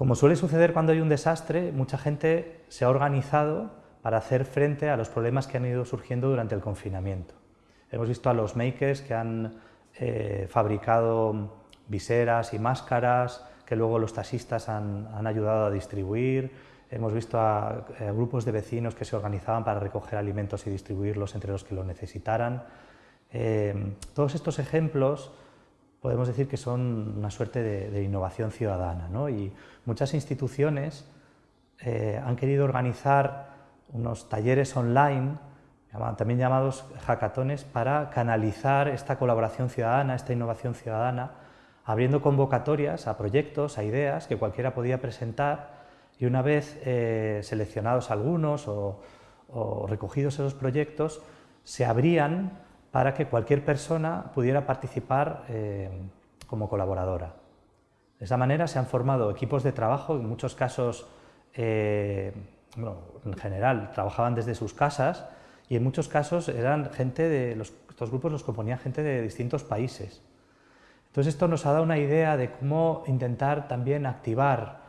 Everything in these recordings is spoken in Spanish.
Como suele suceder cuando hay un desastre, mucha gente se ha organizado para hacer frente a los problemas que han ido surgiendo durante el confinamiento. Hemos visto a los makers que han eh, fabricado viseras y máscaras que luego los taxistas han, ayudado a distribuir. Hemos visto a, grupos de vecinos que se organizaban para recoger alimentos y distribuirlos entre los que lo necesitaran. Eh, todos estos ejemplos podemos decir que son una suerte de, innovación ciudadana ¿no? y muchas instituciones eh, han querido organizar unos talleres online, también llamados hackatones, para canalizar esta colaboración ciudadana, esta innovación ciudadana, abriendo convocatorias a proyectos, a ideas que cualquiera podía presentar y una vez eh, seleccionados algunos o, o recogidos esos proyectos, se abrían para que cualquier persona pudiera participar eh, como colaboradora. De esa manera se han formado equipos de trabajo, en muchos casos, eh, en general, trabajaban desde sus casas y en muchos casos eran gente de, los, estos grupos los componían gente de distintos países. Entonces esto nos ha dado una idea de cómo intentar también activar,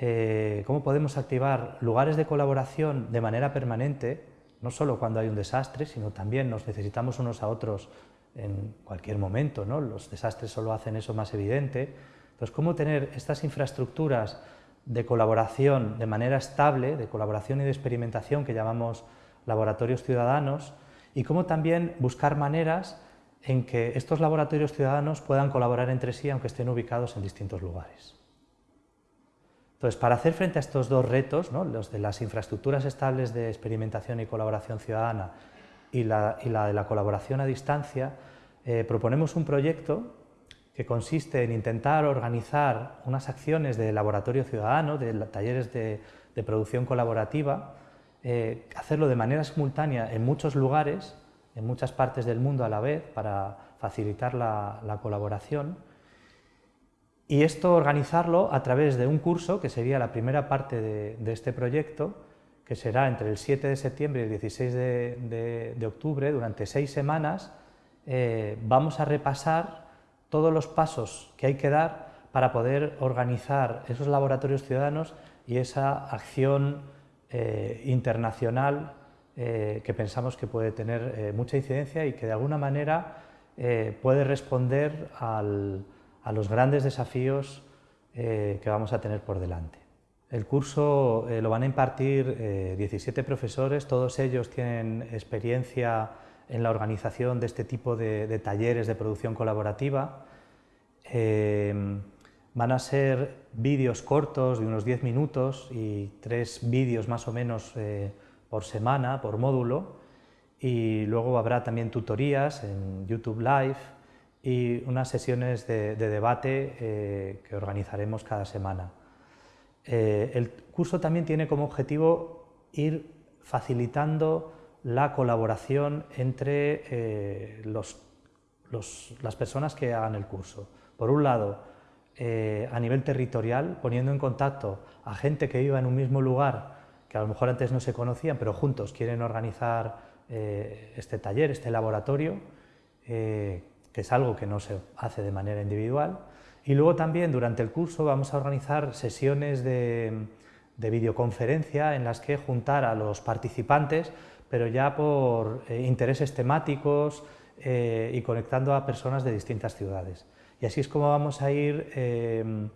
eh, cómo podemos activar lugares de colaboración de manera permanente no solo cuando hay un desastre, sino también nos necesitamos unos a otros en cualquier momento, ¿no? los desastres solo hacen eso más evidente. Entonces, ¿cómo tener estas infraestructuras de colaboración de manera estable, de colaboración y de experimentación que llamamos laboratorios ciudadanos, y cómo también buscar maneras en que estos laboratorios ciudadanos puedan colaborar entre sí aunque estén ubicados en distintos lugares. Entonces, para hacer frente a estos dos retos, los de las infraestructuras estables de experimentación y colaboración ciudadana y la, de la colaboración a distancia, eh, proponemos un proyecto que consiste en intentar organizar unas acciones de laboratorio ciudadano, de talleres de, producción colaborativa, eh, hacerlo de manera simultánea en muchos lugares, en muchas partes del mundo a la vez, para facilitar la colaboración, y esto organizarlo a través de un curso, que sería la primera parte de, este proyecto, que será entre el 7 de septiembre y el 16 de, octubre, durante seis semanas, eh, vamos a repasar todos los pasos que hay que dar para poder organizar esos laboratorios ciudadanos y esa acción eh, internacional eh, que pensamos que puede tener mucha incidencia y que de alguna manera puede responder al, a los grandes desafíos eh, que vamos a tener por delante. El curso eh, lo van a impartir 17 eh, profesores, todos ellos tienen experiencia en la organización de este tipo de, talleres de producción colaborativa. van a ser vídeos cortos de unos 10 minutos y tres vídeos más o menos por semana, por módulo, y luego habrá también tutorías en YouTube Live, y unas sesiones de, debate eh, que organizaremos cada semana. Eh, el curso también tiene como objetivo ir facilitando la colaboración entre eh, las personas que hagan el curso. Por un lado, a nivel territorial, poniendo en contacto a gente que viva en un mismo lugar, que a lo mejor antes no se conocían, pero juntos quieren organizar este taller, este laboratorio, que es algo que no se hace de manera individual. Y luego también durante el curso vamos a organizar sesiones de, videoconferencia en las que juntar a los participantes, pero ya por eh, intereses temáticos eh, y conectando a personas de distintas ciudades. Y así es como vamos a ir em,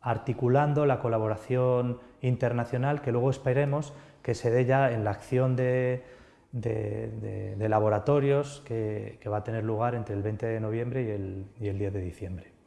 articulando la colaboración internacional que luego esperemos que se dé ya en la acción de, de, laboratorios que, va a tener lugar entre el 20 de noviembre y el, y el 10 de diciembre.